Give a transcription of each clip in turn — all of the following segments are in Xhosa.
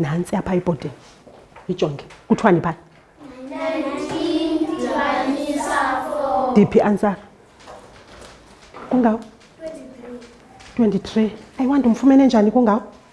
nantsi apha ibhodini ijonge kuthiwani phaa diphi ianswer kungawo 23 ayiwanti umfumene njani kungawo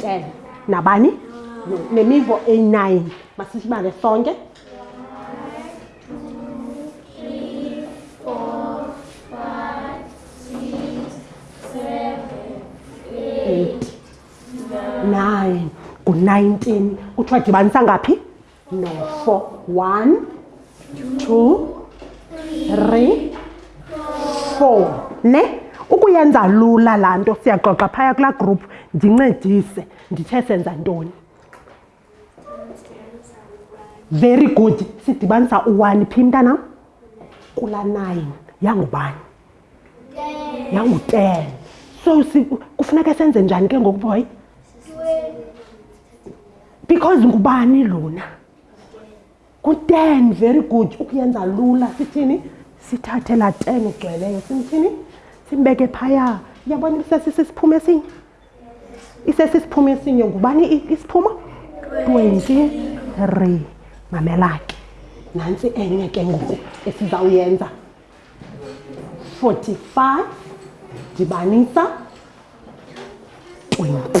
ten nabani nemivo eyi-nine masisibale sonke eight nine ngu-nineteen kuthiwa dibanisa ngaphi No, four. One, two, three, four. Ne? Ukuyenza lula laa nto siyaxoxa phaya kulaa group ndincedise ndithe senza ntoni. Very good. Sidibanisa u-one phi mntanam? Kula nine. Yangubani? Yangu-ten. So kufuneka senze njani ke ngoku boy? because ngubani lona kuten very good ukuyenza lula sithini sithathe laa ten ugcweleyo simthini simbeke phaya yabona isesisi siphumo esinye isesi siphumo esinye ngubani isiphumo twenty three mamelake nantsi enye ke ngoku esizawuyenza forty five dibanisa twenty